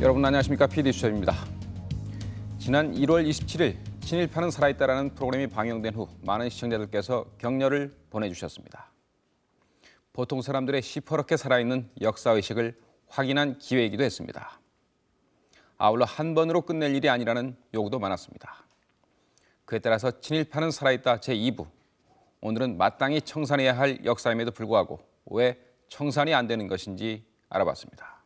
여러분 안녕하십니까 PD 수첩입니다. 지난 1월 27일 친일파는 살아있다라는 프로그램이 방영된 후 많은 시청자들께서 격려를 보내주셨습니다. 보통 사람들의 시퍼렇게 살아있는 역사의식을 확인한 기회이기도 했습니다. 아울러 한 번으로 끝낼 일이 아니라는 요구도 많았습니다. 그에 따라서 친일파는 살아있다 제2부 오늘은 마땅히 청산해야 할 역사임에도 불구하고 왜 청산이 안 되는 것인지 알아봤습니다.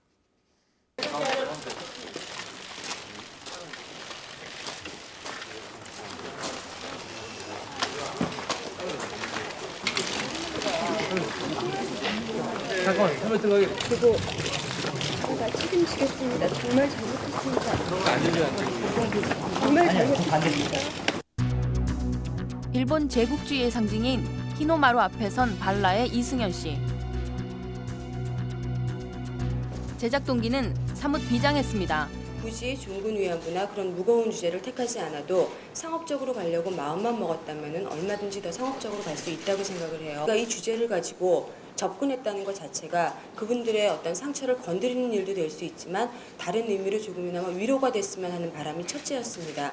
제가 책임지겠습니다. 정말 잘못했습니다. 정말 잘못했습니다. 일본 제국주의의 상징인 히노마루 앞에 선 발라의 이승현 씨. 제작 동기는 사뭇 비장했습니다. 굳이 종군 위안부나 그런 무거운 주제를 택하지 않아도 상업적으로 가려고 마음만 먹었다면 얼마든지 더 상업적으로 갈 수 있다고 생각을 해요. 그러니까 이 주제를 가지고 접근했다는 것 자체가 그분들의 어떤 상처를 건드리는 일도 될 수 있지만 다른 의미로 조금이나마 위로가 됐으면 하는 바람이 첫째였습니다.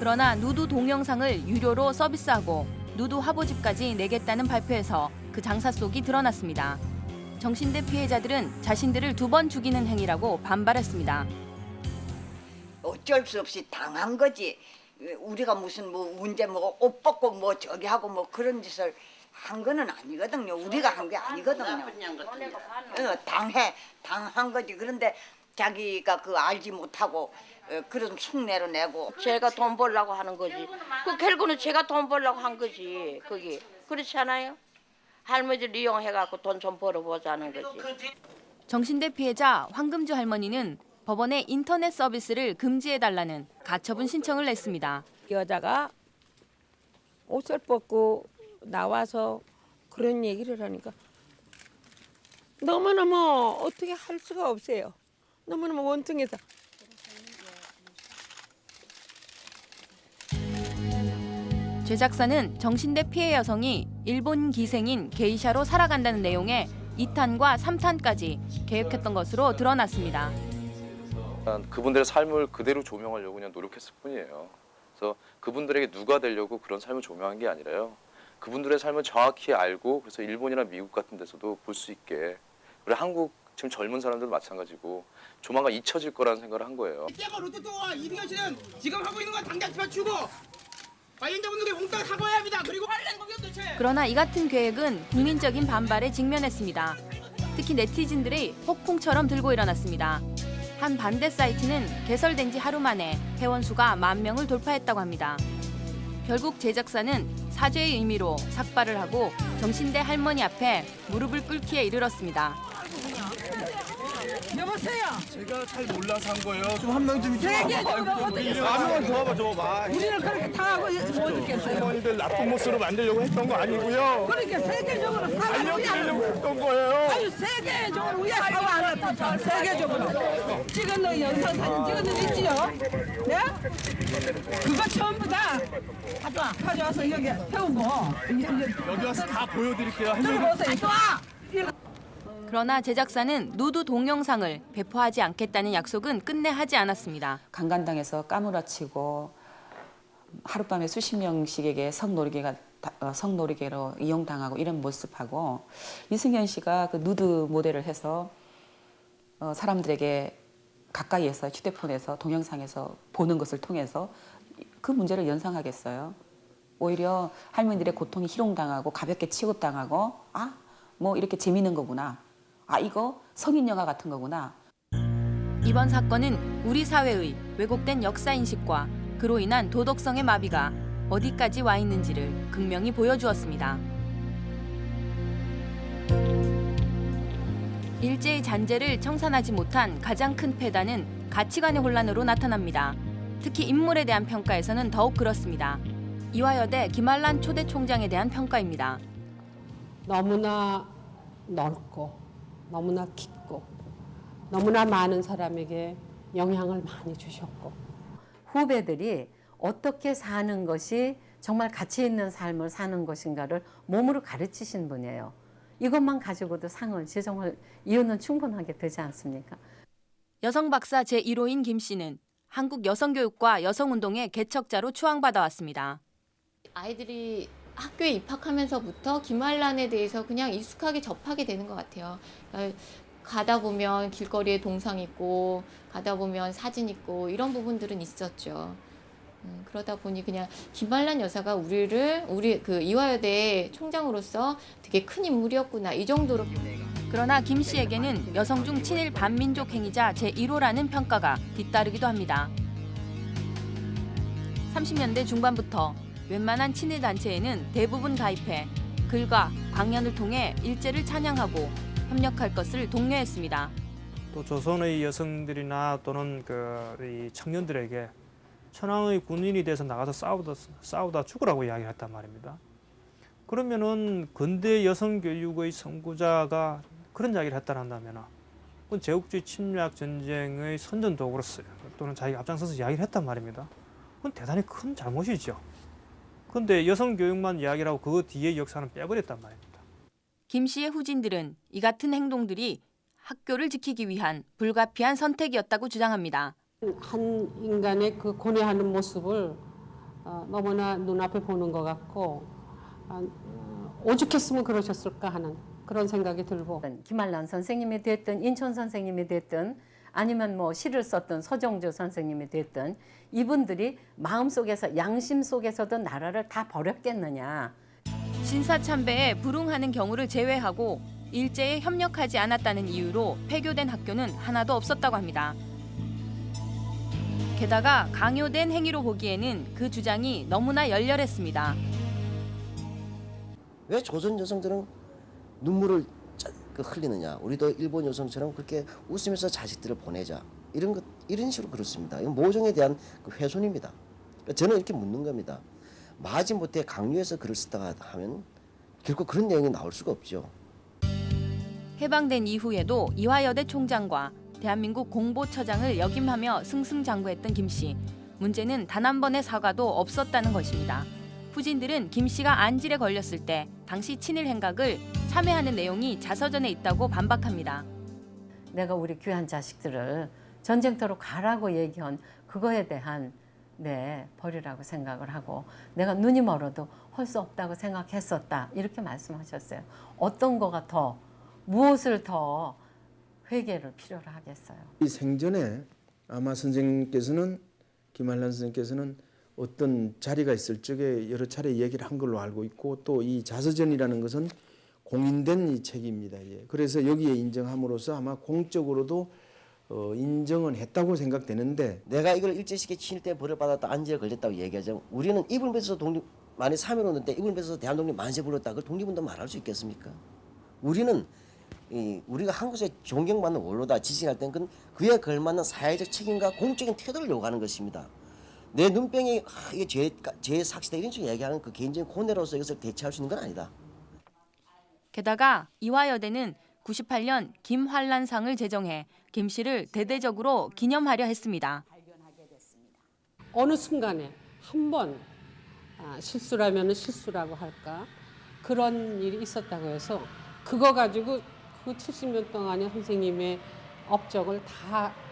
그러나 누드 동영상을 유료로 서비스하고 누드 화보집까지 내겠다는 발표에서 그 장사 속이 드러났습니다. 정신대 피해자들은 자신들을 두 번 죽이는 행위라고 반발했습니다. 어쩔 수 없이 당한 거지. 우리가 무슨 뭐 문제 뭐옷 벗고 뭐 저기 하고 뭐 그런 짓을 한 거는 아니거든요. 우리가 한 게 아니거든요. 어, 당해 당한 거지. 그런데 자기가 그 알지 못하고 어, 그런 흉내로 내고 제가 돈 벌려고 하는 거지. 그 결국은 제가 돈 벌려고 한 거지. 거기 그렇지 않아요? 할머니를 이용해갖고 돈 좀 벌어보자는 거지. 정신대 피해자 황금주 할머니는 법원에 인터넷 서비스를 금지해달라는 가처분 신청을 냈습니다. 여자가 옷을 벗고 나와서 그런 얘기를 하니까 너무너무 어떻게 할 수가 없어요. 너무너무 원통해서. 제작사는 정신대 피해 여성이 일본 기생인 게이샤로 살아간다는 내용의 2탄과 3탄까지 계획했던 것으로 드러났습니다. 그분들의 삶을 그대로 조명하려고 그냥 노력했을 뿐이에요. 그래서 그분들에게 누가 되려고 그런 삶을 조명한 게 아니라요. 그분들의 삶을 정확히 알고 그래서 일본이나 미국 같은 데서도 볼 수 있게 그리고 한국 지금 젊은 사람들도 마찬가지고 조만간 잊혀질 거라는 생각을 한 거예요. 때가 롯데토와 이병현 씨는 지금 하고 있는 건 당장 집어치우고 관련자분들이 몽땅 사과해야 합니다. 그리고 관련 공격 대체. 그러나 이 같은 계획은 국민적인 반발에 직면했습니다. 특히 네티즌들이 폭풍처럼 들고 일어났습니다. 한 반대 사이트는 개설된 지 하루 만에 회원 수가 만 명을 돌파했다고 합니다. 결국 제작사는 사죄의 의미로 삭발을 하고 정신대 할머니 앞에 무릎을 꿇기에 이르렀습니다. 여보세요. 제가 잘 몰라서 한 거예요. 좀 한 명좀 있지. 세계 적으로 어떻게 한명 도와봐 줘 봐. 우리는 그렇게 당하고 못 있겠어요. 할머니들 나쁜 모습으로 만들려고 했던 거 아니고요. 그러니까 세계적으로 사과를 알려드리려고 했던 거예요. 아주 세계적으로 우리가 사과 안 했다. 세계적으로. 찍은 영상 사진 찍은 놈 있지요? 네? 그거 전부 다 가져와. 가져와서 여기 세우고. 여기 와서 다 보여드릴게요. 들어보세요. 또 와. 그러나 제작사는 누드 동영상을 배포하지 않겠다는 약속은 끝내 하지 않았습니다. 강간당해서 까무라치고 하룻밤에 수십 명씩에게 성노리개가 어, 성노리개로 이용당하고 이런 모습하고 이승현 씨가 그 누드 모델을 해서 어, 사람들에게 가까이에서 휴대폰에서 동영상에서 보는 것을 통해서 그 문제를 연상하겠어요. 오히려 할머니들의 고통이 희롱당하고 가볍게 취급당하고 아 뭐 이렇게 재밌는 거구나. 아 이거 성인 영화 같은 거구나. 이번 사건은 우리 사회의 왜곡된 역사 인식과 그로 인한 도덕성의 마비가 어디까지 와 있는지를 극명히 보여주었습니다. 일제의 잔재를 청산하지 못한 가장 큰 패단은 가치관의 혼란으로 나타납니다. 특히 인물에 대한 평가에서는 더욱 그렇습니다. 이화여대 김한란 초대 총장에 대한 평가입니다. 너무나 넓고 너무나 깊고 너무나 많은 사람에게 영향을 많이 주셨고 후배들이 어떻게 사는 것이 정말 가치 있는 삶을 사는 것인가를 몸으로 가르치신 분이에요. 이것만 가지고도 상을 지정할 이유는 충분하게 되지 않습니까? 여성 박사 제1호인 김 씨는 한국 여성교육과 여성운동의 개척자로 추앙받아 왔습니다. 아이들이 학교에 입학하면서부터 김한란에 대해서 그냥 익숙하게 접하게 되는 것 같아요. 그러니까 가다 보면 길거리에 동상 있고 가다 보면 사진 있고 이런 부분들은 있었죠. 음, 그러다 보니 그냥 김한란 여사가 우리를 우리 그 이화여대 총장으로서 되게 큰 인물이었구나 이 정도로 그러나 김 씨에게는 여성 중 친일 반민족 행위자 제1호라는 평가가 뒤따르기도 합니다. 30년대 중반부터 웬만한 친일 단체에는 대부분 가입해 글과 강연을 통해 일제를 찬양하고 협력할 것을 독려했습니다. 또 조선의 여성들이나 또는 그이 청년들에게 천황의 군인이 돼서 나가서 싸우다 싸우다 죽으라고 이야기했단 말입니다. 그러면은 근대 여성 교육의 선구자가 그런 이야기를 했다는다면 그건 제국주의 침략 전쟁의 선전 도구로 쓰- 또는 자기가 앞장서서 이야기를 했단 말입니다. 그건 대단히 큰 잘못이죠. 근데 여성 교육만 이야기를 하고 그 뒤에 역사는 빼버렸단 말입니다. 김 씨의 후진들은 이 같은 행동들이 학교를 지키기 위한 불가피한 선택이었다고 주장합니다. 한 인간의 그 고뇌하는 모습을 어, 너무나 눈앞에 보는 것 같고 아, 어, 오죽했으면 그러셨을까 하는 그런 생각이 들고 김한란 선생님이 됐든 인천 선생님이 됐든 아니면 뭐 시를 썼던 서정조 선생님이 됐든 이분들이 마음속에서 양심 속에서도 나라를 다 버렸겠느냐. 신사참배에 불응하는 경우를 제외하고 일제에 협력하지 않았다는 이유로 폐교된 학교는 하나도 없었다고 합니다. 게다가 강요된 행위로 보기에는 그 주장이 너무나 열렬했습니다. 왜 조선 여성들은 눈물을 짜- 그 흘리느냐? 우리도 일본 여성처럼 그렇게 웃으면서 자식들을 보내자. 이런 것 이런 식으로 그렇습니다. 이건 모종에 대한 그 훼손입니다. 그러니까 저는 이렇게 묻는 겁니다. 마지못해 강요해서 글을 쓰다가 하면 결코 그런 내용이 나올 수가 없죠. 해방된 이후에도 이화여대 총장과 대한민국 공보처장을 역임하며 승승장구했던 김 씨. 문제는 단 한 번의 사과도 없었다는 것입니다. 후진들은 김 씨가 안질에 걸렸을 때 당시 친일 행각을 참여하는 내용이 자서전에 있다고 반박합니다. 내가 우리 귀한 자식들을 전쟁터로 가라고 얘기한 그거에 대한 네 벌이라고 생각을 하고 내가 눈이 멀어도 할 수 없다고 생각했었다 이렇게 말씀하셨어요. 어떤 거가 더 무엇을 더 회개를 필요로 하겠어요. 이 생전에 아마 선생님께서는 김한란 선생님께서는 어떤 자리가 있을 적에 여러 차례 얘기를 한 걸로 알고 있고 또 이 자서전이라는 것은 공인된 이 책입니다. 예. 그래서 여기에 인정함으로써 아마 공적으로도 어, 인정은 했다고 생각되는데 내가 이걸 일제시계 친일 때 벌을 받았다 안지에 걸렸다고 얘기하죠. 우리는 이불 뱉어서 독립 만에 3.15때 이불 뱉어서 대한독립 만세 불렀다. 그걸 독립운동 말할 수 있겠습니까? 우리는 이 우리가 한국에 존경받는 원로다 지칭할 땐 그건 그에 걸맞는 사회적 책임과 공적인 태도를 요구하는 것입니다. 내 눈병이 아, 이게 죄, 죄 삭시다 이런 식으로 얘기하는 그 개인적인 고뇌로서 이것을 대체할 수 있는 건 아니다. 게다가 이화여대는 98년 김환란상을 제정해 김 씨를 대대적으로 기념하려 했습니다. 어느 순간에 한번 아, 실수라면 실수라고 할까 그런 일이 있었다고 해서 그거 가지고 그 70년 동안의 선생님의 업적을 다 어,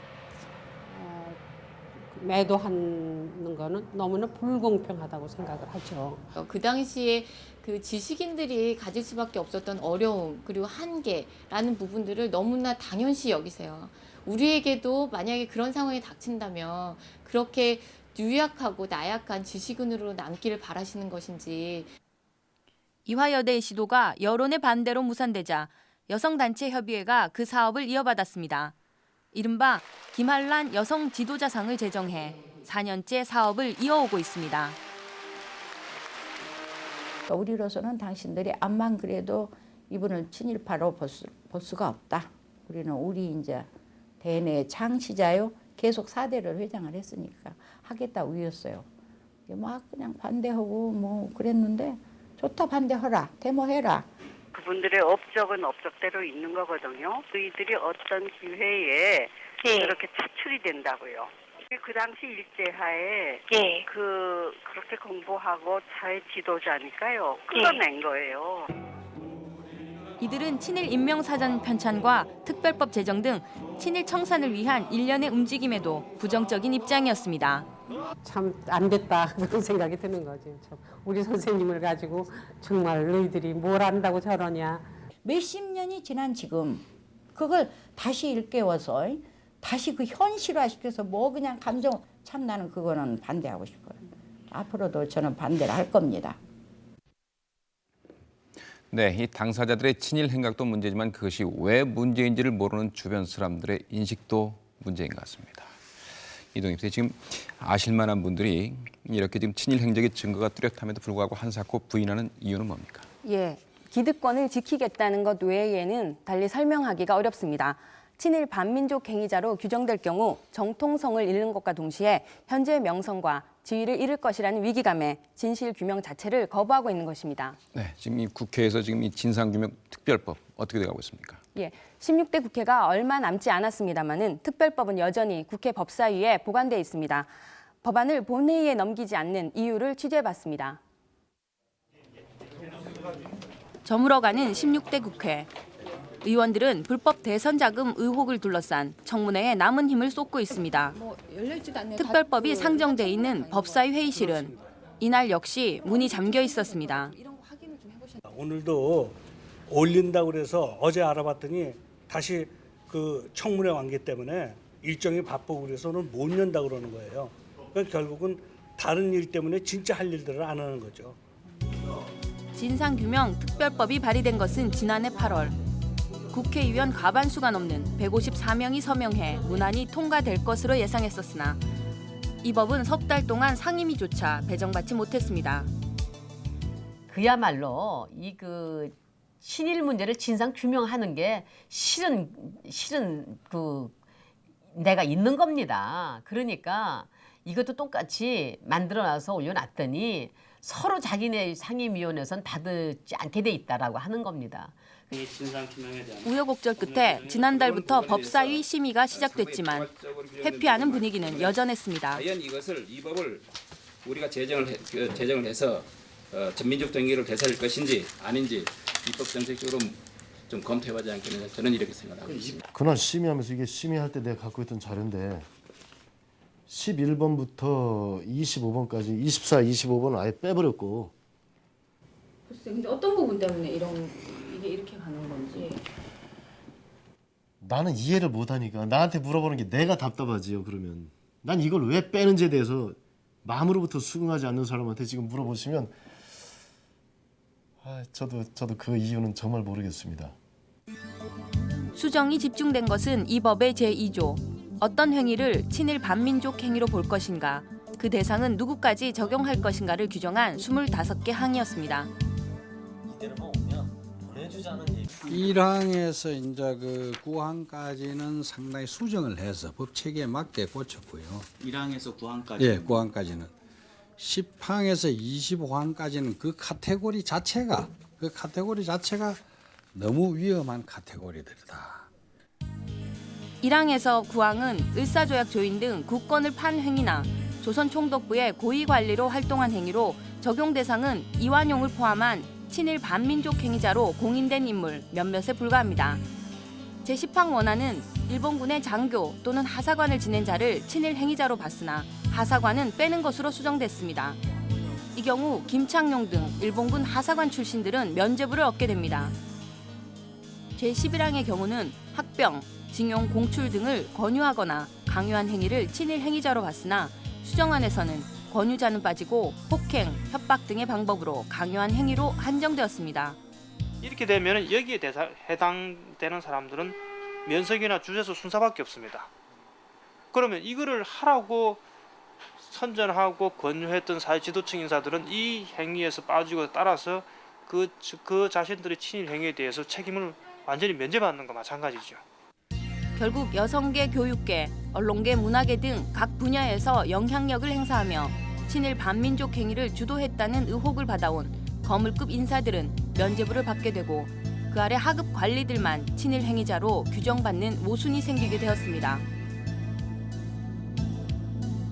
매도하는 거는 너무나 불공평하다고 생각을 하죠. 어, 그 당시에 그 지식인들이 가질 수밖에 없었던 어려움 그리고 한계라는 부분들을 너무나 당연시 여기세요. 우리에게도 만약에 그런 상황이 닥친다면 그렇게 유약하고 나약한 지식인으로 남기를 바라시는 것인지 이화여대의 시도가 여론의 반대로 무산되자 여성단체 협의회가 그 사업을 이어받았습니다. 이른바 김한란 여성 지도자상을 제정해 4년째 사업을 이어오고 있습니다. 우리로서는 당신들이 암만 그래도 이분을 친일파로 볼, 수, 볼 수가 없다. 우리는 우리 이제 대내 창시자요. 계속 사대를 회장을 했으니까 하겠다 우였어요. 막 그냥 반대하고 뭐 그랬는데 좋다 반대하라 데모해라. 그분들의 업적은 업적대로 있는 거거든요. 저희들이 어떤 기회에 그렇게 차출이 된다고요. 그 당시 일제하에 그 그렇게 공부하고 사회 지도자니까요. 끌어낸 거예요. 이들은 친일 인명사전 편찬과 특별법 제정 등 친일 청산을 위한 일련의 움직임에도 부정적인 입장이었습니다. 참 안 됐다 그런 생각이 드는 거죠. 참 우리 선생님을 가지고 정말 너희들이 뭘 안다고 저러냐. 몇십 년이 지난 지금 그걸 다시 일깨워서 다시 그 현실화시켜서 뭐 그냥 감정 참 나는 그거는 반대하고 싶어요. 앞으로도 저는 반대를 할 겁니다. 네, 이 당사자들의 친일 행각도 문제지만 그것이 왜 문제인지를 모르는 주변 사람들의 인식도 문제인 것 같습니다. 이동엽 씨 지금 아실만한 분들이 이렇게 지금 친일 행적의 증거가 뚜렷함에도 불구하고 한사코 부인하는 이유는 뭡니까? 예, 기득권을 지키겠다는 것 외에는 달리 설명하기가 어렵습니다. 친일 반민족 행위자로 규정될 경우 정통성을 잃는 것과 동시에 현재 명성과 지위를 잃을 것이라는 위기감에 진실 규명 자체를 거부하고 있는 것입니다. 네, 지금 이 국회에서 지금 이 진상 규명 특별법 어떻게 돼가고 있습니까? 예, 16대 국회가 얼마 남지 않았습니다마는 특별법은 여전히 국회 법사위에 보관돼 있습니다. 법안을 본회의에 넘기지 않는 이유를 취재해봤습니다. 저물어가는 16대 국회. 의원들은 불법 대선 자금 의혹을 둘러싼 청문회에 남은 힘을 쏟고 있습니다. 특별법이 상정돼 있는 법사위 회의실은 이날 역시 문이 잠겨 있었습니다. 오늘도 올린다고 그래서 어제 알아봤더니 다시 그 청문회 완기 때문에 일정이 바쁘고 그래서는 못 연다 그러는 거예요. 그러니까 결국은 다른 일 때문에 진짜 할 일들을 안 하는 거죠. 진상규명 특별법이 발의된 것은 지난해 8월. 국회의원 과반수가 넘는 154명이 서명해 무난히 통과될 것으로 예상했었으나 이 법은 석 달 동안 상임위조차 배정받지 못했습니다. 그야말로 이그 친일 문제를 진상 규명하는 게 실은 실은 그 내가 있는 겁니다. 그러니까 이것도 똑같이 만들어놔서 올려놨더니 서로 자기네 상임위원회선 받지 않게 돼 있다라고 하는 겁니다. 우여곡절 끝에 지난달부터 법사위 심의가 시작됐지만 회피하는 분위기는 여전했습니다. 과연 이것을 이 법을 우리가 제정을 해, 그 제정을 해서 어, 전민족 동의를 되살릴 것인지 아닌지 입법 정책적으로 좀 검토해보지 않겠느냐 저는 이렇게 생각하고 있습니다. 그날 심의하면서 이게 심의할 때 내가 갖고 있던 자료인데 11번부터 25번까지 24, 25번은 아예 빼버렸고 글쎄, 근데 어떤 부분 때문에 이런 이게 이렇게 가는 건지. 나는 이해를 못하니까 나한테 물어보는 게 내가 답답하지요 그러면 난 이걸 왜 빼는지에 대해서 마음으로부터 수긍하지 않는 사람한테 지금 물어보시면 아, 저도 저도 그 이유는 정말 모르겠습니다. 수정이 집중된 것은 이 법의 제2조. 어떤 행위를 친일 반민족 행위로 볼 것인가, 그 대상은 누구까지 적용할 것인가를 규정한 25개 항이었습니다. 1항에서 이제 그 9항까지는 상당히 수정을 해서 법 체계에 맞게 고쳤고요. 1항에서 9항까지. 예, 9항까지는 10항에서 25항까지는 그 카테고리 자체가 그 카테고리 자체가 너무 위험한 카테고리들이다. 1항에서 9항은 을사조약 조인 등 국권을 판 행위나 조선 총독부의 고위 관리로 활동한 행위로 적용 대상은 이완용을 포함한 친일 반민족 행위자로 공인된 인물 몇몇에 불과합니다. 제10항 원안은 일본군의 장교 또는 하사관을 지낸 자를 친일 행위자로 봤으나 하사관은 빼는 것으로 수정됐습니다. 이 경우 김창룡 등 일본군 하사관 출신들은 면죄부를 얻게 됩니다. 제11항의 경우는 학병, 징용, 공출 등을 권유하거나 강요한 행위를 친일 행위자로 봤으나 수정안에서는 권유자는 빠지고 폭행, 협박 등의 방법으로 강요한 행위로 한정되었습니다. 이렇게 되면 여기에 대사, 해당되는 사람들은 면석이나 주재소 순사밖에 없습니다. 그러면 이거를 하라고 선전하고 권유했던 사회 지도층 인사들은 이 행위에서 빠지고 따라서 그, 그 자신들의 친일 행위에 대해서 책임을 완전히 면제받는 거 마찬가지죠. 결국 여성계, 교육계, 언론계, 문화계 등 각 분야에서 영향력을 행사하며 친일 반민족 행위를 주도했다는 의혹을 받아온 거물급 인사들은 면죄부를 받게 되고 그 아래 하급 관리들만 친일 행위자로 규정받는 모순이 생기게 되었습니다.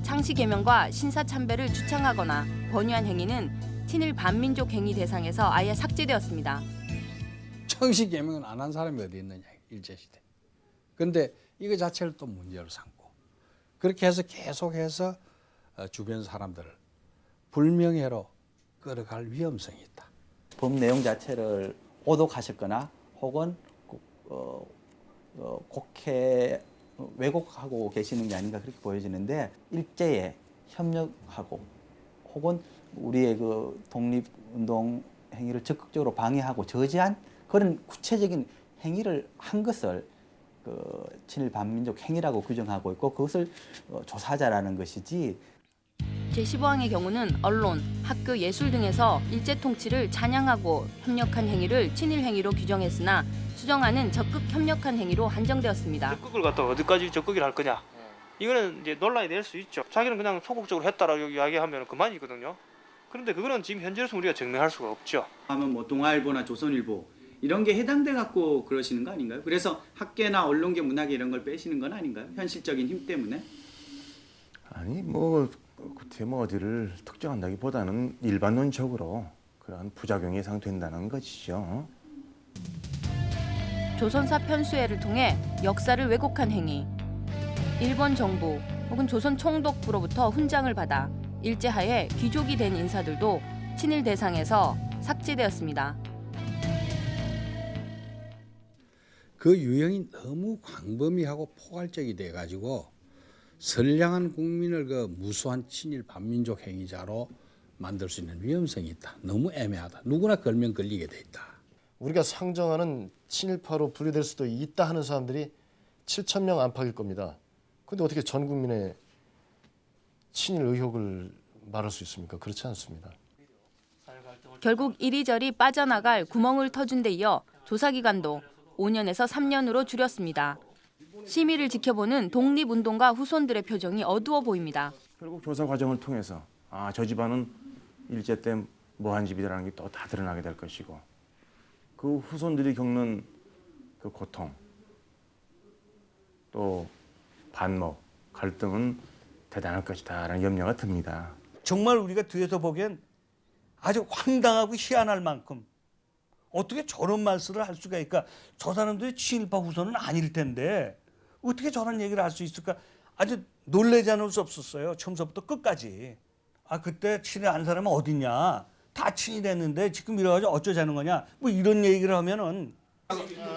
창시 개명과 신사 참배를 주창하거나 권유한 행위는 친일 반민족 행위 대상에서 아예 삭제되었습니다. 형식 개명은 안 한 사람이 어디 있느냐 일제 시대. 근데 이거 자체를 또 문제로 삼고 그렇게 해서 계속해서 어, 주변 사람들을 불명예로 끌어갈 위험성이 있다. 법 내용 자체를 오독하셨거나 혹은 어, 어, 곡해 왜곡하고 계시는 게 아닌가 그렇게 보여지는데 일제에 협력하고 혹은 우리의 그 독립운동 행위를 적극적으로 방해하고 저지한 그런 구체적인 행위를 한 것을 그 친일 반민족 행위라고 규정하고 있고 그것을 어, 조사자라는 것이지 제15항의 경우는 언론, 학교, 예술 등에서 일제 통치를 찬양하고 협력한 행위를 친일 행위로 규정했으나 수정안은 적극 협력한 행위로 한정되었습니다. 적극을 갖다 어디까지 적극을 할 거냐 이거는 이제 논란이 될 수 있죠 자기는 그냥 소극적으로 했다라고 이야기하면 그만이거든요 그런데 그거는 지금 현재로서 우리가 증명할 수가 없죠 하면 뭐 동아일보나 조선일보 이런 게 해당돼 갖고 그러시는 거 아닌가요? 그래서 학계나 언론계 문학계 이런 걸 빼시는 건 아닌가요? 현실적인 힘 때문에? 아니 뭐 뭐 어디를 특정한다기보다는 일반론적으로 그러한 부작용이 예상된다는 것이죠. 조선사 편수회를 통해 역사를 왜곡한 행위. 일본 정부 혹은 조선 총독부로부터 훈장을 받아 일제하에 귀족이 된 인사들도 친일 대상에서 삭제되었습니다. 그 유형이 너무 광범위하고 포괄적이 돼 가지고 선량한 국민을 그 무수한 친일 반민족 행위자로 만들 수 있는 위험성이 있다. 너무 애매하다. 누구나 걸면 걸리게 돼 있다. 우리가 상정하는 친일파로 분류될 수도 있다 하는 사람들이 7천 명 안팎일 겁니다. 근데 어떻게 전 국민의 친일 의혹을 말할 수 있습니까? 그렇지 않습니다. 결국 이리저리 빠져나갈 구멍을 터준 데 이어 조사기간도 5년에서 3년으로 줄였습니다. 심의를 지켜보는 독립운동가 후손들의 표정이 어두워 보입니다. 결국 조사 과정을 통해서 아 저 집안은 일제 때 뭐한 집이라는 게 또 다 드러나게 될 것이고 그 후손들이 겪는 그 고통 또 반목 갈등은 대단할 것이다라는 염려가 듭니다. 정말 우리가 뒤에서 보기엔 아주 황당하고 희한할 만큼 어떻게 저런 말씀을 할 수가 있을까? 저 사람들이 친일파 후손은 아닐 텐데 어떻게 저런 얘기를 할 수 있을까? 아주 놀라지 않을 수 없었어요. 처음부터 끝까지. 아 그때 친일 안 사람은 어딨냐? 다 친일했는데 지금 이래가지고 어쩌자는 거냐? 뭐 이런 얘기를 하면은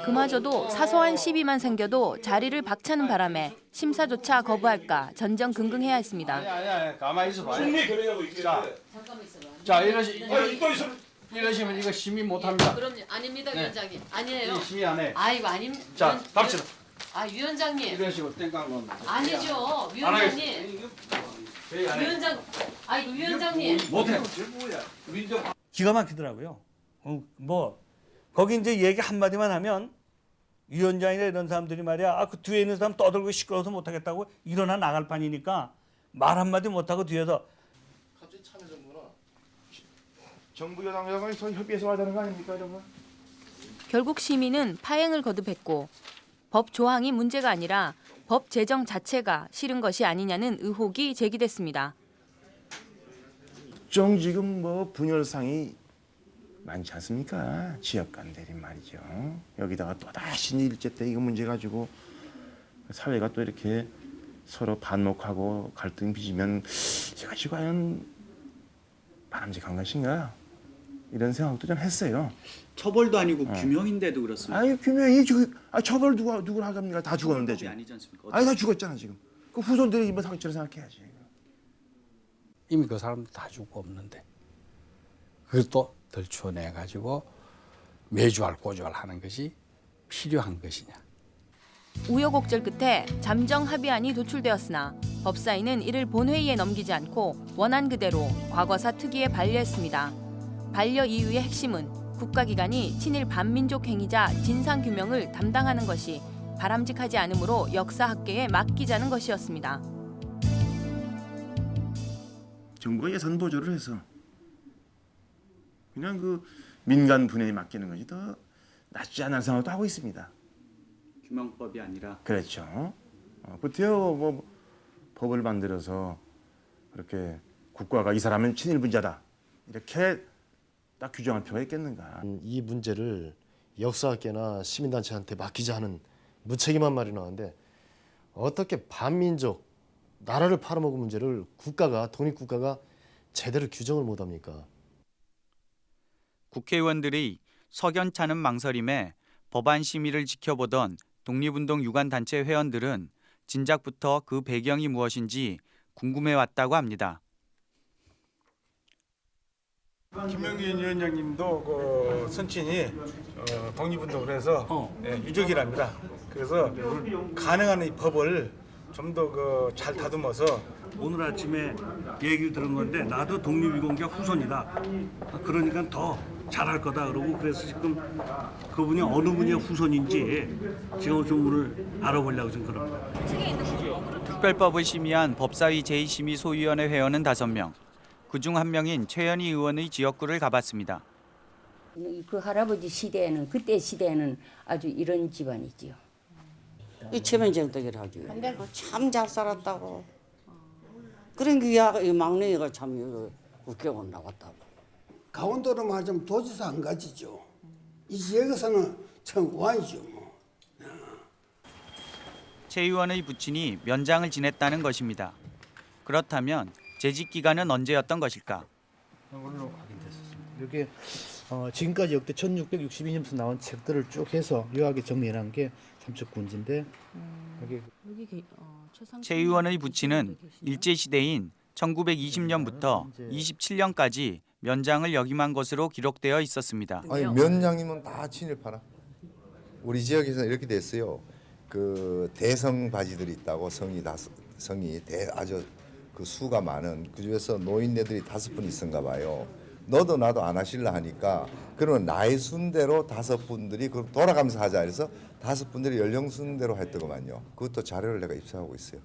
그마저도 사소한 시비만 생겨도 자리를 박차는 바람에 심사조차 거부할까 전전긍긍해야 했습니다. 아니 가만히 있어 봐요. 승리 그래요, 이게. 자, 자 이러시 이러시면 이거 심의 못 합니다. 그럼 아닙니다, 네. 위원장님. 아니에요. 이 심의 안 해. 아이고 아님. 자, 갑시다. 아 위원장님. 이러시고 땡깡 놓는. 아니죠, 위원장님. 위원장. 아이고 위원장님. 못해. 기가 막히더라고요. 어, 뭐 거기 이제 얘기 한 마디만 하면 위원장이나 이런 사람들이 말이야 아, 그 뒤에 있는 사람 떠들고 시끄러워서 못하겠다고 일어나 나갈 판이니까 말 한마디 못하고 뒤에서 정부 여당 여당이 서로 협의해서 하자는 거 아닙니까, 여러분? 결국 시민은 파행을 거듭했고 법 조항이 문제가 아니라 법 제정 자체가 싫은 것이 아니냐는 의혹이 제기됐습니다. 정 지금 뭐 분열상이 많지 않습니까? 지역 간 대립 말이죠. 여기다가 또 다시 일제 때 이거 문제 가지고 사회가 또 이렇게 서로 반목하고 갈등 빚으면 이것이 과연 바람직한 것인가? 이런 생각도 좀 했어요. 처벌도 아니고 어. 규명인데도 그렇습니다. 아니 규명이 지금 아 처벌 누가 누굴 하갑니까? 다 죽었는데 지금. 아니지 않습니까? 아니 다 죽었잖아 지금. 그 후손들이 이번 상처를 생각해야지. 이미 그 사람들 다 죽고 없는데 그걸 또 덜추어내 가지고 매주할 고주할 것이 필요한 것이냐. 우여곡절 끝에 잠정 합의안이 도출되었으나 법사위는 이를 본회의에 넘기지 않고 원안 그대로 과거사 특위에 반려했습니다. 반려 이유의 핵심은 국가기관이 친일 반민족 행위자 진상규명을 담당하는 것이 바람직하지 않으므로 역사학계에 맡기자는 것이었습니다. 정부가 예산 보조를 해서 그냥 그 민간 분야에 맡기는 것이 더 낫지 않을 생각도 하고 있습니다. 규명법이 아니라 그렇죠. 어, 그때요 뭐 법을 만들어서 그렇게 국가가 이 사람은 친일 분자다 이렇게 딱 규정할 필요가 있겠는가? 이 문제를 역사학계나 시민단체한테 맡기자 하는 무책임한 말이 나왔는데 어떻게 반민족 나라를 팔아먹은 문제를 국가가 독립국가가 제대로 규정을 못합니까? 국회의원들의 석연찮은 망설임에 법안 심의를 지켜보던 독립운동 유관단체 회원들은 진작부터 그 배경이 무엇인지 궁금해왔다고 합니다. 김영균 위원장님도 그 선친이 어, 독립운동을 해서 예, 유족이랍니다. 그래서 가능한 이 법을 좀 더 그 잘 다듬어서 오늘 아침에 얘기를 들은 건데 나도 독립유공자 후손이다. 그러니까 더 잘할 거다 그러고 그래서 지금 그분이 어느 분의 후손인지 지금 좀 오늘 알아보려고 지금 그럽니다. 특별법을 심의한 법사위 제2심의 소위원회 회원은 5명. 그중 한 명인 최현희 의원의 지역구를 가봤습니다. 그 할아버지 시대에는 그때 시대에는 아주 이런 집안이지요. 이 최면정덕이라 하지. 근데 참잘 살았다고. 그런 게 야, 이 막내가 참 국회의원 나왔다고. 강원도로 말하자면 도지사 안 가지죠. 이 지역에서는 참 완이죠. 뭐. 최 의원의 부친이 면장을 지냈다는 것입니다. 그렇다면 재직 기간은 언제였던 것일까? 오늘로 확인됐습니다. 이게 어, 지금까지 역대 1662년부터 나온 책들을 쭉 해서 요약에 정리해놓은 게 삼척군지인데 여기 최 의원의 부친은 일제 시대인 1920년부터 27년까지 면장을 역임한 것으로 기록되어 있었습니다. 아니 면장님은 다 친일파나. 우리 지역에서 이렇게 됐어요. 그 대성 바지들이 있다고 성이 다섯 성이 대 아주 그 수가 많은 그 중에서 노인네들이 다섯 분 있은가 봐요. 너도 나도 안 하실라 하니까 그러면 나이 순대로 다섯 분들이 그 돌아가면서 하자 해서 다섯 분들이 연령 순대로 했더구만요. 그것도 자료를 내가 입수하고 있어요.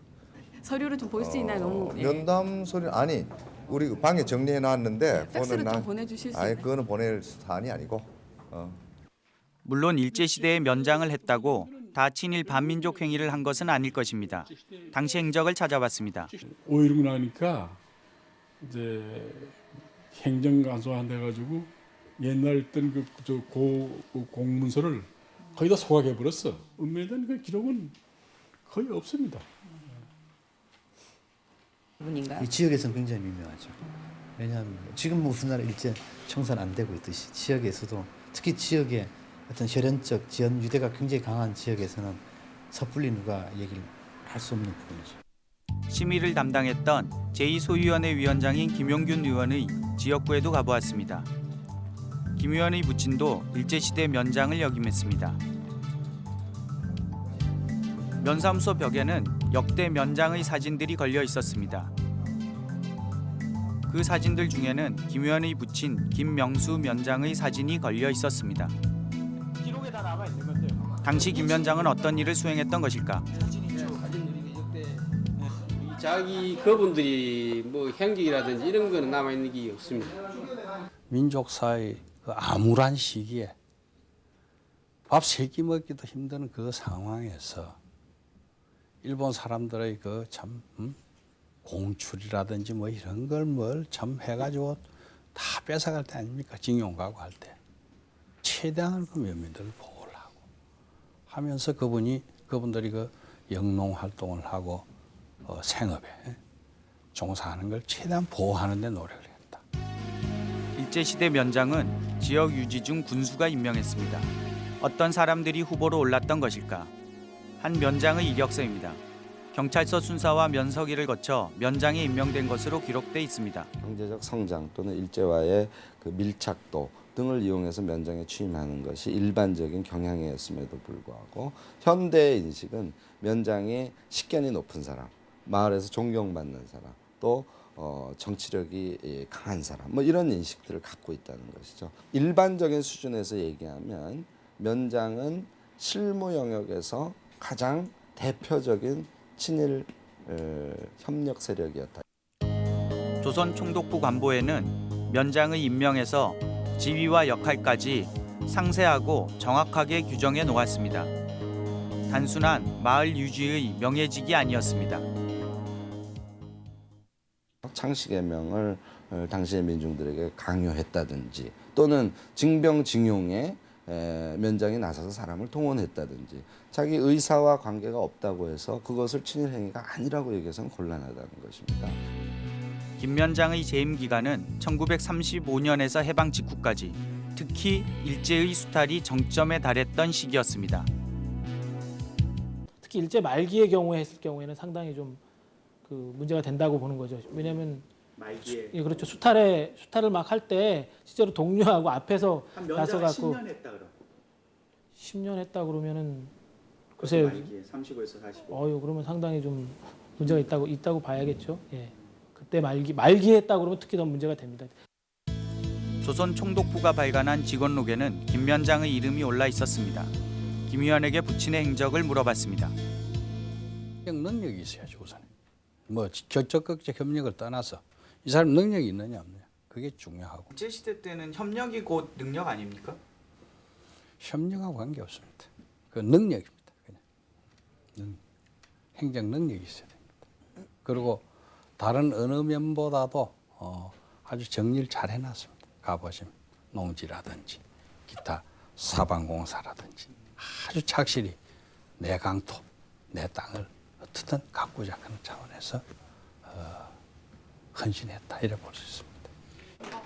서류를 좀 볼 수 있나요? 너무 예. 면담 소리 아니 우리 그 방에 정리해 놨는데 팩스를 좀 보내주실 수 아니? 그거는 보낼 사안이 아니고 어. 물론 일제 시대에 면장을 했다고 다 친일 반민족 행위를 한 것은 아닐 것입니다. 당시 행적을 찾아봤습니다. 5.16 나니까 이제 행정간소한 돼가지고 옛날 있던 그 저고 공문서를 거의 다 소각해 버렸어. 은밀에 대한 그 기록은 거의 없습니다. 분인가요? 이 지역에서는 굉장히 미묘하죠. 왜냐하면 지금 뭐 우리나라 일제 청산 안 되고 있듯이 지역에서도 특히 지역의 어떤 혈연적 지연 유대가 굉장히 강한 지역에서는 섣불리 누가 얘기를 할 수 없는 부분이죠. 심의를 담당했던 제2소위원회 위원장인 김용균 의원의 지역구에도 가보았습니다. 김 의원의 부친도 일제시대 면장을 역임했습니다. 면사무소 벽에는 역대 면장의 사진들이 걸려 있었습니다. 그 사진들 중에는 김 의원의 부친 김명수 면장의 사진이 걸려 있었습니다. 당시 김 면장은 어떤 일을 수행했던 것일까? 자기 그분들이 뭐 행적이라든지 이런 거는 남아 있는 게 없습니다. 민족사의 그 암울한 시기에 밥 세 끼 먹기도 힘든 그 상황에서 일본 사람들의 그참 음? 공출이라든지 뭐 이런 걸 뭘 참 해가지고 다 뺏어갈 때 아닙니까 징용 가고 할 때 최대한 그 면민들을 보호를 하면서 그분이 그분들이 그 영농 활동을 하고 어, 생업에 종사하는 걸 최대한 보호하는 데 노력을 해요. 일제시대 면장은 지역 유지 중 군수가 임명했습니다. 어떤 사람들이 후보로 올랐던 것일까? 한 면장의 이력서입니다. 경찰서 순사와 면서기를 거쳐 면장에 임명된 것으로 기록돼 있습니다. 경제적 성장 또는 일제와의 그 밀착도 등을 이용해서 면장에 취임하는 것이 일반적인 경향이었음에도 불구하고 현대의 인식은 면장이 식견이 높은 사람, 마을에서 존경받는 사람, 또 어, 정치력이 예, 강한 사람, 뭐 이런 인식들을 갖고 있다는 것이죠. 일반적인 수준에서 얘기하면 면장은 실무 영역에서 가장 대표적인 친일 어, 협력 세력이었다. 조선 총독부 관보에는 면장의 임명에서 지위와 역할까지 상세하고 정확하게 규정해 놓았습니다. 단순한 마을 유지의 명예직이 아니었습니다. 창씨개명을 어, 당시의 민중들에게 강요했다든지 또는 징병징용에 에, 면장이 나서서 사람을 동원했다든지 자기 의사와 관계가 없다고 해서 그것을 친일 행위가 아니라고 얘기해서는 곤란하다는 것입니다. 김 면장의 재임 기간은 1935년에서 해방 직후까지 특히 일제의 수탈이 정점에 달했던 시기였습니다. 특히 일제 말기의 경우에 했을 경우에는 상당히 좀 그 문제가 된다고 보는 거죠. 왜냐하면 말기에 예, 그렇죠. 수탈에 수탈을 막 할 때 실제로 동료하고 앞에서 한 면장 나서 갖고 10년 했다 그럼. 10년 했다 그러면은 글쎄요. 말기에 35에서 45. 어유 그러면 상당히 좀 문제가 있다고 있다고 봐야겠죠. 예. 그때 말기 말기 했다 그러면 특히 더 문제가 됩니다. 조선 총독부가 발간한 직원록에는 김 면장의 이름이 올라 있었습니다. 김 의원에게 부친의 행적을 물어봤습니다. 능력이 있어야죠 우선. 뭐 적극적 협력을 떠나서 이 사람 능력이 있느냐 없느냐 그게 중요하고 일제 시대 때는 협력이 곧 능력 아닙니까? 협력하고 관계 없습니다. 그 능력입니다. 그냥 능, 행정 능력이 있어야 됩니다. 그리고 다른 어느 면보다도 어, 아주 정리를 잘 해놨습니다. 가보시면 농지라든지 기타 사방공사라든지 아주 착실히 내 강토, 내 땅을 어떻든 가꾸자 하는 차원에서 어, 헌신했다 이래 볼 수 있습니다.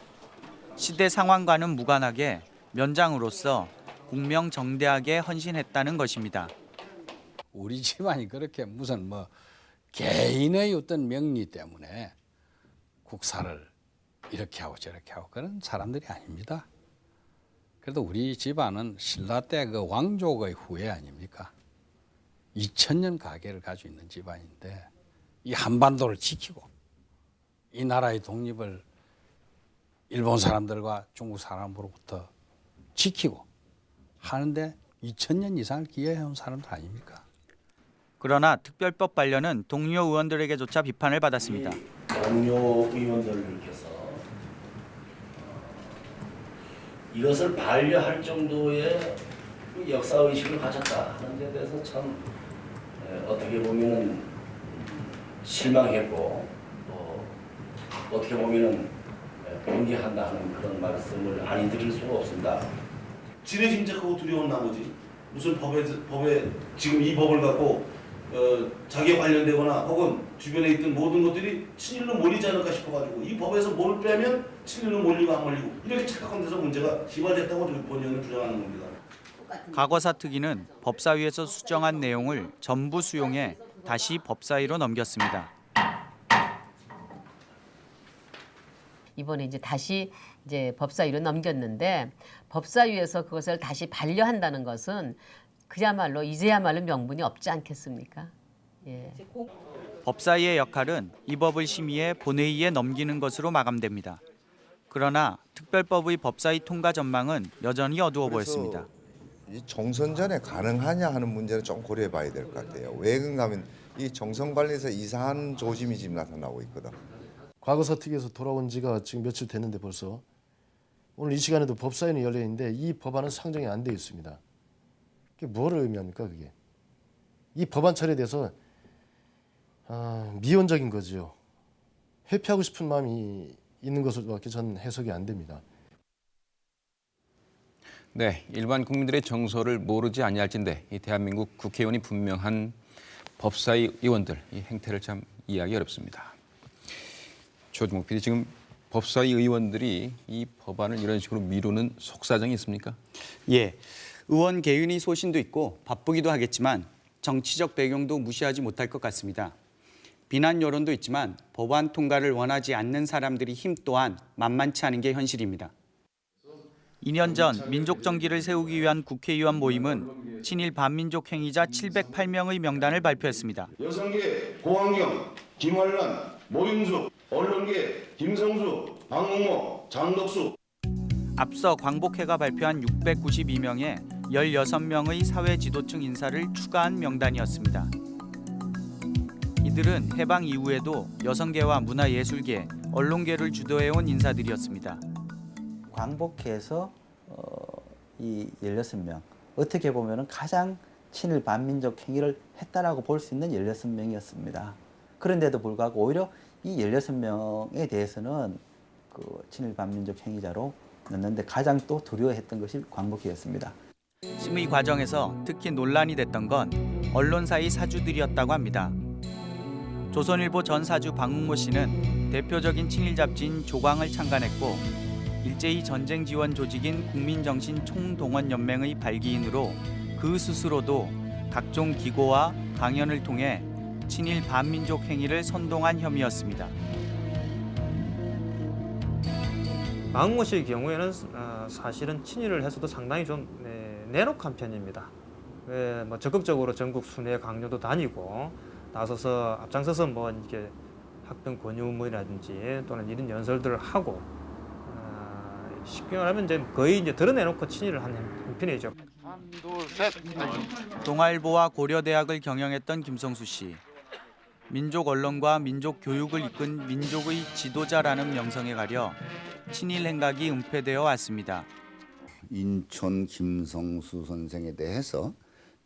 시대 상황과는 무관하게 면장으로서 공명정대하게 헌신했다는 것입니다. 우리 집안이 그렇게 무슨 뭐 개인의 어떤 명리 때문에 국사를 이렇게 하고 저렇게 하고 그런 사람들이 아닙니다. 그래도 우리 집안은 신라 때 그 왕족의 후예 아닙니까? 2000년 가계를 가지고 있는 집안인데 이 한반도를 지키고 이 나라의 독립을 일본 사람들과 중국 사람으로부터 지키고 하는데 2000년 이상을 기여해온 사람들 아닙니까? 그러나 특별법 반려는 동료 의원들에게조차 비판을 받았습니다. 동료 의원들께서 이것을 반려할 정도의 그 역사 의식을 가졌다 하는 데 대해서 참 에, 어떻게 보면은 실망했고 또 어떻게 보면은 에, 동의한다 하는 그런 말씀을 아니 드릴 수가 없습니다. 지레 짐작하고 두려운 나머지 무슨 법에 법에 지금 이 법을 갖고 어, 자기에 관련되거나 혹은 주변에 있던 모든 것들이 친일로 몰리지 않을까 싶어가지고 이 법에서 뭘 빼면 친일로 몰리고 안 몰리고 이렇게 착각한 데서 문제가 기발됐다고 본의원은 주장하는 겁니다. 과거사 특위는 법사위에서 수정한 내용을 전부 수용해 다시 법사위로 넘겼습니다. 이번에 이제 다시 이제 법사위로 넘겼는데 법사위에서 그것을 다시 반려한다는 것은 그야말로 이제야말로 명분이 없지 않겠습니까? 예. 법사위의 역할은 이 법을 심의해 본회의에 넘기는 것으로 마감됩니다. 그러나 특별법의 법사위 통과 전망은 여전히 어두워 보였습니다. 이 총선 전에 가능하냐 하는 문제는 좀 고려해 봐야 될 것 같아요. 왜 그런가 하면 이 총선 관련해서 이상한 조짐이 지금 나타나고 있거든. 과거사 특위에서 돌아온 지가 지금 며칠 됐는데 벌써 오늘 이 시간에도 법사위는 열려 있는데 이 법안은 상정이 안 돼 있습니다. 그게 뭘 의미합니까 그게? 이 법안 처리에 대해서 아, 미온적인 거지요. 회피하고 싶은 마음이 있는 것으로밖에 전 해석이 안 됩니다. 네, 일반 국민들의 정서를 모르지 아니할진데 이 대한민국 국회의원이 분명한 법사위 의원들 이 행태를 참 이해하기 어렵습니다. 조주목 PD 지금 법사위 의원들이 이 법안을 이런 식으로 미루는 속사정이 있습니까? 예, 의원 개인의 소신도 있고 바쁘기도 하겠지만 정치적 배경도 무시하지 못할 것 같습니다. 비난 여론도 있지만 법안 통과를 원하지 않는 사람들의 힘 또한 만만치 않은 게 현실입니다. 2년 전 민족 정기를 세우기 위한 국회의원 모임은 친일 반민족 행위자 708명의 명단을 발표했습니다. 여성계 고환경, 김환란, 모윤수, 언론계 김성수, 박몽모, 장덕수. 앞서 광복회가 발표한 692명에 16명의 사회 지도층 인사를 추가한 명단이었습니다. 이들은 해방 이후에도 여성계와 문화예술계, 언론계를 주도해온 인사들이었습니다. 광복회에서 어, 이 16명 어떻게 보면 가장 친일 반민족 행위를 했다라고 볼 수 있는 16명이었습니다. 그런데도 불구하고 오히려 이 16명에 대해서는 그 친일 반민족 행위자로 넣는데 가장 또 두려워했던 것이 광복회였습니다. 심의 과정에서 특히 논란이 됐던 건 언론사의 사주들이었다고 합니다. 조선일보 전 사주 박문모 씨는 대표적인 친일 잡지인 조광을 창간했고 일제히 전쟁 지원 조직인 국민정신 총동원연맹의 발기인으로 그 스스로도 각종 기고와 강연을 통해 친일 반민족 행위를 선동한 혐의였습니다. 마흥모 씨의 경우에는 어, 사실은 친일을 해서도 상당히 좀 네, 내놓한 편입니다. 예, 뭐 적극적으로 전국 순회 강요도 다니고 나서서 앞장서서 뭐 이렇게 학병 권유문이라든지 또는 이런 연설들을 하고 어, 쉽게 말하면 이제 거의 이제 드러내놓고 친일을 한 형편이죠. 동아일보와 고려대학을 경영했던 김성수 씨. 민족 언론과 민족 교육을 이끈 민족의 지도자라는 명성에 가려 친일 행각이 은폐되어 왔습니다. 인천 김성수 선생에 대해서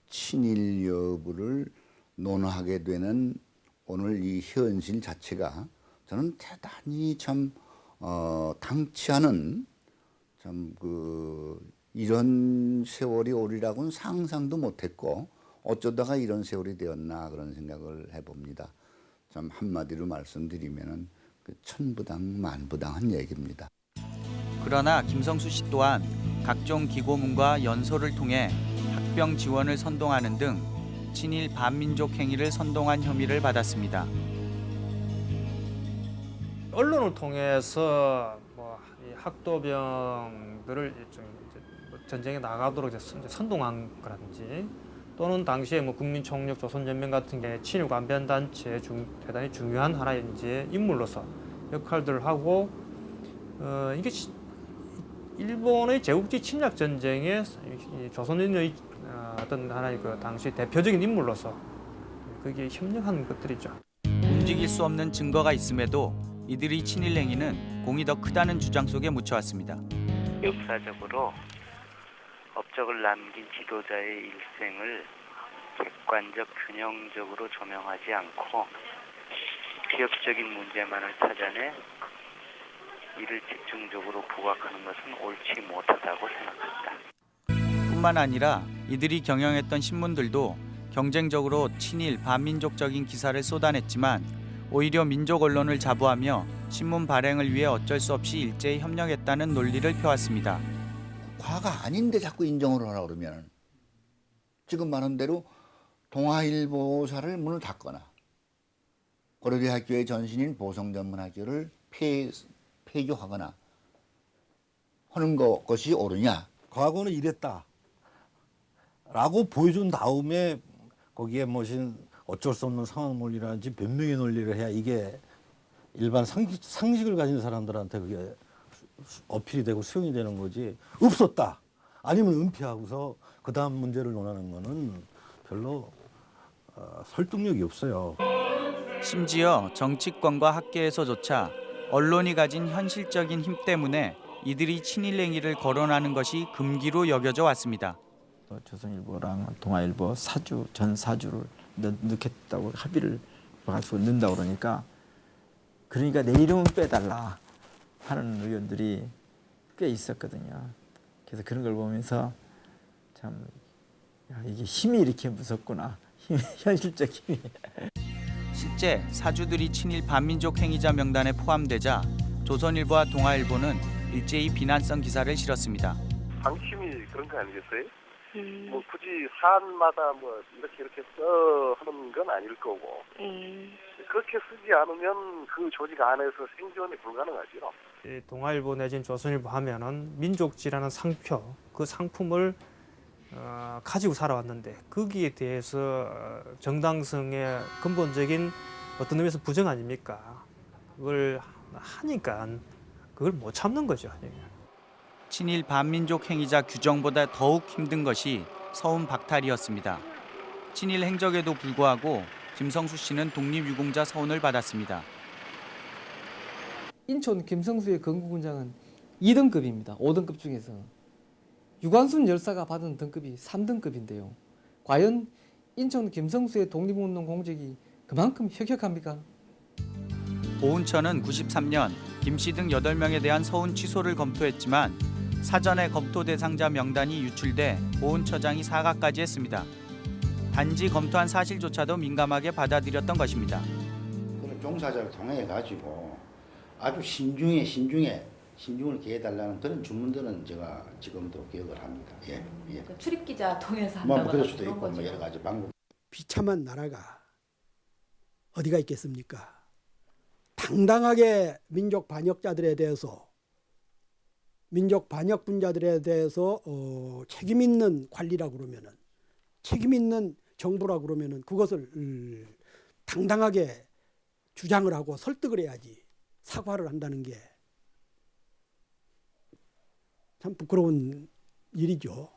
친일 여부를 논하게 되는 오늘 이 현실 자체가 저는 대단히 참 어, 당치하는 참그 이런 세월이 오리라고는 상상도 못했고 어쩌다가 이런 세월이 되었나 그런 생각을 해봅니다. 참 한마디로 말씀드리면은 그 천부당 만부당한 얘기입니다. 그러나 김성수 씨 또한 각종 기고문과 연설을 통해 학병 지원을 선동하는 등 친일 반민족 행위를 선동한 혐의를 받았습니다. 언론을 통해서 뭐이 학도병들을 뭐 전쟁에 나가도록 선동한 거라든지 또는 당시에 뭐 국민총력 조선연맹 같은 게 친일 관변 단체 중 대단히 중요한 하나의 이제 인물로서 역할들을 하고 어 이게 시- 일본의 제국주의 침략 전쟁에 이 조선인의 어, 어떤 하나의 그 당시 대표적인 인물로서 그게 협력한 것들이죠. 움직일 수 없는 증거가 있음에도 이들의 친일 행위는 공이 더 크다는 주장 속에 묻혀왔습니다. 역사적으로 업적을 남긴 지도자의 일생을 객관적 균형적으로 조명하지 않고 기업적인 문제만을 찾아내 이를 집중적으로 부각하는 것은 옳지 못하다고 생각합니다. 뿐만 아니라 이들이 경영했던 신문들도 경쟁적으로 친일 반민족적인 기사를 쏟아냈지만 오히려 민족 언론을 자부하며 신문 발행을 위해 어쩔 수 없이 일제히 협력했다는 논리를 펴왔습니다. 과가 아닌데 자꾸 인정을 하라 그러면 지금 말한 대로 동아일보사를 문을 닫거나 고려대학교의 전신인 보성전문학교를 폐, 폐교하거나 하는 거, 것이 옳으냐? 과거는 이랬다. 라고 보여준 다음에 거기에 무슨 어쩔 수 없는 상황 논리라든지 변명의 논리를 해야 이게 일반 상식, 상식을 가진 사람들한테 그게 어필이 되고 수용이 되는 거지 없었다 아니면 은폐하고서 그 다음 문제를 논하는 거는 별로 어, 설득력이 없어요. 심지어 정치권과 학계에서조차 언론이 가진 현실적인 힘 때문에 이들이 친일 행위를 거론하는 것이 금기로 여겨져 왔습니다. 조선일보랑 동아일보 사주 전 사주를 넣, 넣겠다고 합의를 가지고 넣는다 그러니까 그러니까 내 이름은 빼달라 하는 의원들이 꽤 있었거든요. 그래서 그런 걸 보면서 참 야, 이게 힘이 이렇게 무섭구나. 힘, 현실적 힘이. 실제 사주들이 친일 반민족 행위자 명단에 포함되자 조선일보와 동아일보는 일제히 비난성 기사를 실었습니다. 방심이 그런 거 아니겠어요? 뭐 굳이 사안마다 뭐 이렇게 이렇게 써 하는 건 아닐 거고 그렇게 쓰지 않으면 그 조직 안에서 생존이 불가능하죠. 이 동아일보 내진 조선일보 하면은 민족지라는 상표 그 상품을 어, 가지고 살아왔는데 거기에 대해서 어, 정당성의 근본적인 어떤 의미에서 부정 아닙니까? 그걸 하니까 그걸 못 참는 거죠. 친일 반민족 행위자 규정보다 더욱 힘든 것이 서훈 박탈이었습니다. 친일 행적에도 불구하고 김성수 씨는 독립유공자 서훈을 받았습니다. 인천 김성수의 건국훈장은 2등급입니다. 5등급 중에서. 유관순 열사가 받은 등급이 3등급인데요. 과연 인천 김성수의 독립운동 공적이 그만큼 혁혁합니까? 보훈처는 93년 김씨 등 8명에 대한 서운 취소를 검토했지만 사전에 검토 대상자 명단이 유출돼 보훈처장이 사과까지 했습니다. 단지 검토한 사실조차도 민감하게 받아들였던 것입니다. 그런 종사자를 통해 가지고 아주 신중에 신중에 신중을 기해달라는 그런 주문들은 제가 지금도 기억을 합니다. 예, 예. 출입 기자 통해서 뭐 한다거나 그럴 수도 그런 있고 거죠. 뭐 여러 가지 방법. 비참한 나라가 어디가 있겠습니까? 당당하게 민족 반역자들에 대해서 민족 반역 분자들에 대해서 어, 책임 있는 관리라고 그러면은 책임 있는 정부라고 그러면은 그것을 음, 당당하게 주장을 하고 설득을 해야지 사과를 한다는 게 참 부끄러운 일이죠.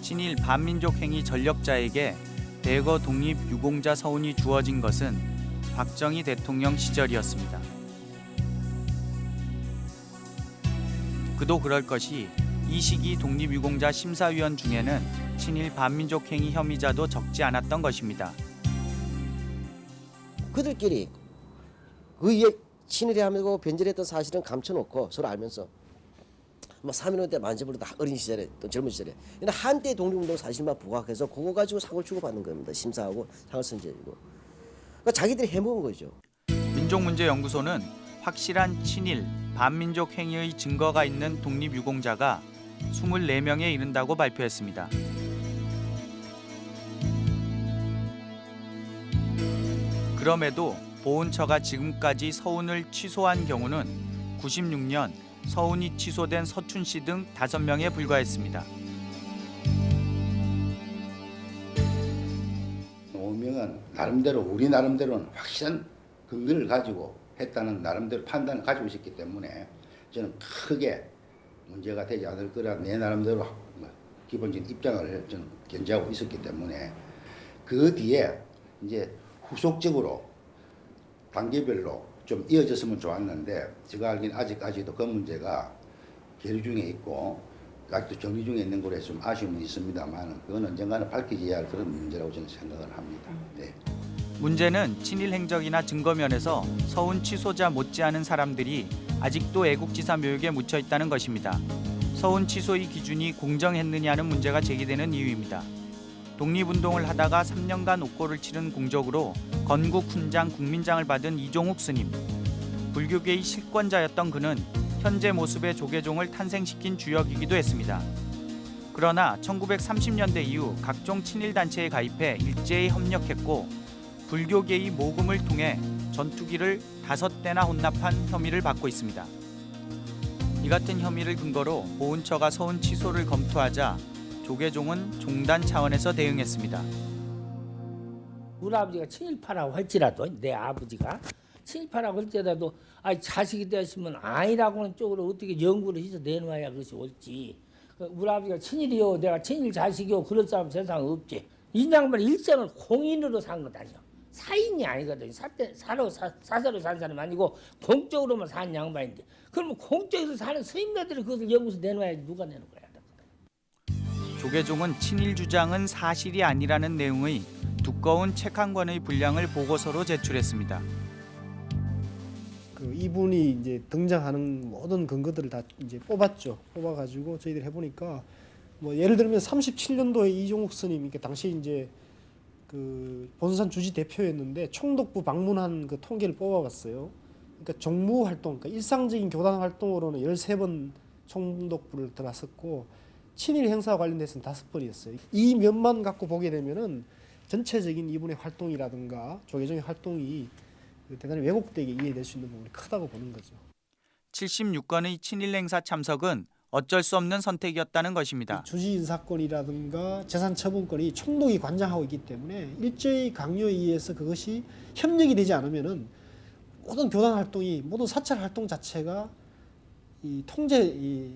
친일 반민족 행위 전력자에게 대거 독립 유공자 서운이 주어진 것은 박정희 대통령 시절이었습니다. 그도 그럴 것이 이 시기 독립유공자 심사위원 중에는 친일 반민족 행위 혐의자도 적지 않았던 것입니다. 그들끼리 그 위에 친일하고 변절했던 사실은 감춰놓고 서로 알면서 뭐 사민호 때 만세부로 다 어린 시절에 또 젊은 시절에. 근데 한때 독립운동 사실만 부각해서 그거 가지고 상을 주고받는 겁니다. 심사하고 상을 선지해주고. 그러니까 자기들이 해먹은 거죠. 민족문제연구소는 확실한 친일 반민족 행위의 증거가 있는 독립유공자가 24명에 이른다고 발표했습니다. 그럼에도 보훈처가 지금까지 서운을 취소한 경우는 96년 서운이 취소된 서춘 씨등 5명에 불과했습니다. 오명은 나름대로 우리 나름대로는 확실한 근거를 가지고 했다는 나름대로 판단을 가지고 있었기 때문에 저는 크게 문제가 되지 않을 거라 내 나름대로 뭐 기본적인 입장을 저는 견지하고 있었기 때문에 그 뒤에 이제 후속적으로 단계별로 좀 이어졌으면 좋았는데 제가 알기는 아직까지도 그 문제가 계류 중에 있고 아직도 정리 중에 있는 거라서 좀 아쉬움은 있습니다만 그건 언젠가는 밝혀져야 할 그런 문제라고 저는 생각을 합니다. 네. 문제는 친일 행적이나 증거 면에서 서운 취소자 못지않은 사람들이 아직도 애국지사 묘역에 묻혀 있다는 것입니다. 서운 취소의 기준이 공정했느냐는 문제가 제기되는 이유입니다. 독립운동을 하다가 3년간 옥고를 치른 공적으로 건국 훈장 국민장을 받은 이종욱 스님. 불교계의 실권자였던 그는 현재 모습의 조계종을 탄생시킨 주역이기도 했습니다. 그러나 1930년대 이후 각종 친일 단체에 가입해 일제히 협력했고 불교계의 모금을 통해 전투기를 다섯 대나 혼납한 혐의를 받고 있습니다. 이 같은 혐의를 근거로 보훈처가 서운 취소를 검토하자 조계종은 종단 차원에서 대응했습니다. 우리 아버지가 친일파라고 할지라도 내 아버지가 친일파라고 할지라도 아 자식이 되었으면 아니라고는 쪽으로 어떻게 연구를 해서 내놓아야 그것이 옳지. 그 우리 아버지가 친일이요, 내가 친일 자식이요, 그럴 사람 세상에 없지. 이 양반 일생을 공인으로 산 거다요. 사인이 아니거든. 사대, 사로 사, 사사로 산 사람 아니고 공적으로만 산 양반인데. 그러면 공적에서 사는 스님네들이 그것을 연구서 내놓아야지 누가 내놓을 거야. 조계종은 친일 주장은 사실이 아니라는 내용의 두꺼운 책 한 권의 분량을 보고서로 제출했습니다. 그 이분이 이제 등장하는 모든 근거들을 다 이제 뽑았죠. 뽑아가지고 저희들이 해보니까 뭐 예를 들면 37년도에 이종욱 스님, 그러니까 당시 이제 그 본산 주지 대표였는데 총독부 방문한 그 통계를 뽑아봤어요. 그러니까 정무 활동, 그러니까 일상적인 교단 활동으로는 13번 총독부를 들어갔었고 친일 행사 관련돼서는 다섯 번이었어요. 이 면만 갖고 보게 되면은 전체적인 이분의 활동이라든가 조계종의 활동이 대단히 왜곡되게 이해될 수 있는 부분이 크다고 보는 거죠. 76건의 친일 행사 참석은 어쩔 수 없는 선택이었다는 것입니다. 주지 인사권이라든가 재산 처분권이 총독이 관장하고 있기 때문에 일제의 강요에 의해서 그것이 협력이 되지 않으면은 모든 교단 활동이 모든 사찰 활동 자체가 이 통제 이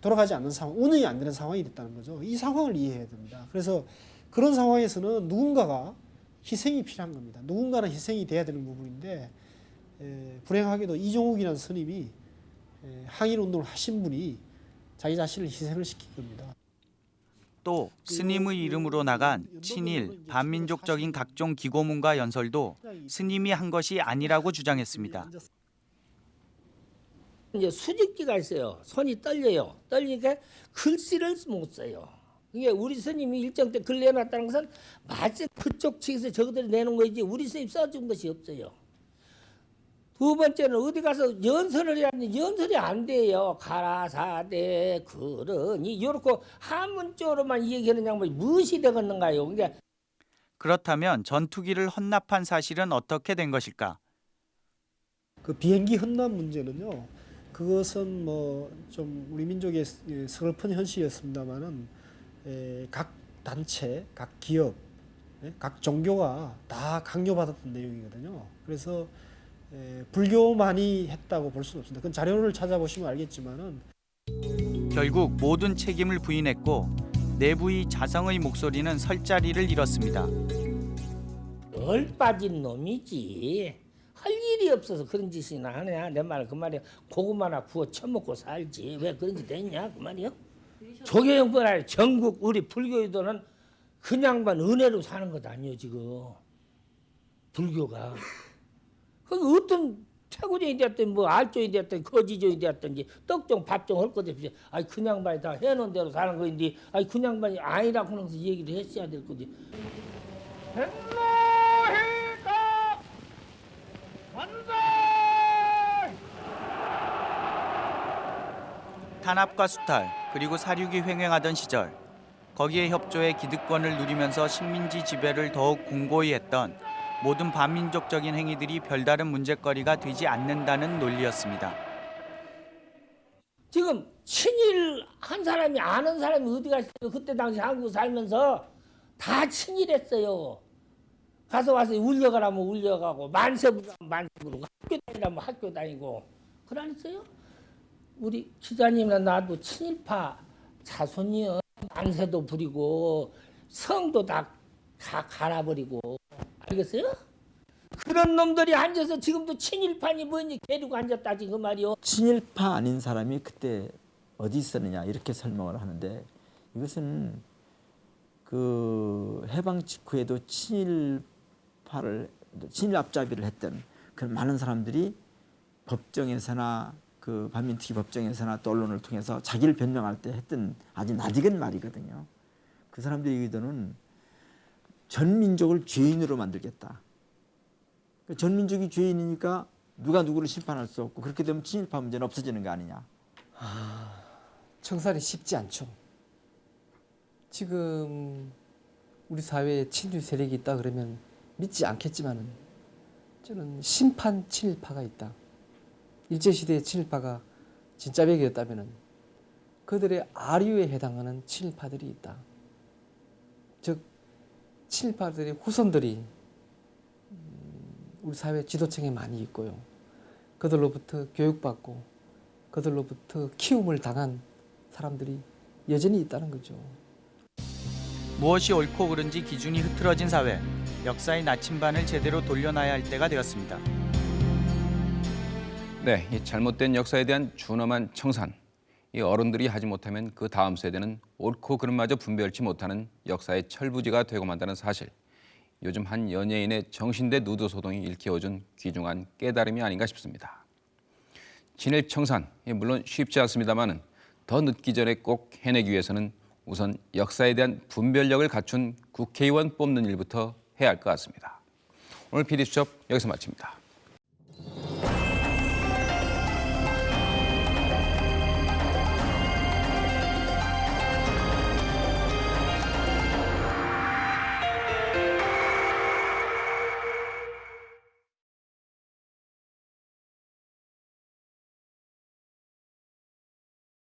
돌아가지 않는 상황, 운영이 안 되는 상황이 됐다는 거죠. 이 상황을 이해해야 됩니다. 그래서 그런 상황에서는 누군가가 희생이 필요한 겁니다. 누군가는 희생이 돼야 되는 부분인데 에, 불행하게도 이종욱이라는 스님이 에, 항일 운동을 하신 분이 자기 자신을 희생을 시킨 겁니다. 또 스님의 이름으로 나간 친일 반민족적인 각종 기고문과 연설도 스님이 한 것이 아니라고 주장했습니다. 이제 수직기가 있어요. 손이 떨려요. 떨리니까 글씨를 못 써요. 이게 우리 스님이 일정 때 글 내놨다는 것은 마치 그쪽 측에서 저것들이 내놓은 거지 우리 스님 써준 것이 없어요. 두 번째는 어디 가서 연설을 해야 하는데 연설이 안 돼요. 가라사대 그러니 이렇게 한문적으로만 얘기하는 양반이 무엇이 되겠는가요? 그러니까 그렇다면 전투기를 헌납한 사실은 어떻게 된 것일까? 그 비행기 헌납 문제는요. 그것은 뭐 좀 우리 민족의 예, 서글픈 현실이었습니다만은 에, 각 단체, 각 기업, 예, 각 종교가 다 강요받았던 내용이거든요. 그래서 에, 불교만이 했다고 볼 수는 없습니다. 그건 자료를 찾아보시면 알겠지만은 결국 모든 책임을 부인했고 내부의 자성의 목소리는 설 자리를 잃었습니다. 얼 빠진 놈이지. 할 일이 없어서 그런 짓이나 하냐 내 말 그 말이야 고구마나 구워 처먹고 살지. 왜 그런 짓 했냐 그 말이야 조계형뿐 아니라 전국 우리 불교인들은 그냥만 은혜로 사는 것 아니요 지금. 불교가. 그 어떤 태고종이 되었든 뭐 알종이 되었든 거지종이 되었든지 떡종 밥종 할것 없이 아이 그냥만이 다 해놓은 대로 사는 거인데 아이 그냥만이 아니라고 하면서 얘기를 했어야 될 거지 탄압과 수탈 그리고 사륙이 횡행하던 시절 거기에 협조해 기득권을 누리면서 식민지 지배를 더욱 공고히 했던 모든 반민족적인 행위들이 별다른 문제거리가 되지 않는다는 논리였습니다. 지금 친일 한 사람이 아는 사람이 어디가 있어요? 그때 당시 한국 살면서 다 친일했어요. 가서 와서 울려가라면 울려가고 만세부르면 만세부르고 학교 다니라면 학교 다니고 그러니까요. 우리 기자님이나 나도 친일파 자손이요. 만세도 부리고 성도 다, 다 갈아버리고 알겠어요? 그런 놈들이 앉아서 지금도 친일파니 뭐니 데리고 앉았다 지금 그 말이요. 친일파 아닌 사람이 그때 어디 있었느냐 이렇게 설명을 하는데 이것은 그 해방 직후에도 친일 파를 친일 앞잡이를 했던 그런 많은 사람들이 법정에서나 그 반민특위 법정에서나 또 언론을 통해서 자기를 변명할 때 했던 아주 낯익은 말이거든요. 그 사람들의 의도는 전 민족을 죄인으로 만들겠다. 그전 민족이 죄인이니까 누가 누구를 심판할 수 없고 그렇게 되면 친일파 문제는 없어지는 거 아니냐. 청산이 쉽지 않죠. 지금 우리 사회에 친일 세력이 있다 그러면 믿지 않겠지만은 저는 심판 친일파가 있다. 일제시대의 친일파가 진짜 백이었다면은 그들의 아류에 해당하는 친일파들이 있다. 즉 친일파들의 후손들이 음, 우리 사회 지도층에 많이 있고요. 그들로부터 교육받고 그들로부터 키움을 당한 사람들이 여전히 있다는 거죠. 무엇이 옳고 그른지 기준이 흐트러진 사회, 역사의 나침반을 제대로 돌려놔야 할 때가 되었습니다. 네, 이 잘못된 역사에 대한 준엄한 청산. 이 어른들이 하지 못하면 그 다음 세대는 옳고 그름마저 분별치 못하는 역사의 철부지가 되고 만다는 사실. 요즘 한 연예인의 정신대 누드 소동이 일깨워준 귀중한 깨달음이 아닌가 싶습니다. 친일 청산, 물론 쉽지 않습니다만은 더 늦기 전에 꼭 해내기 위해서는 우선 역사에 대한 분별력을 갖춘 국회의원 뽑는 일부터 해야 할 것 같습니다. 오늘 PD수첩 여기서 마칩니다.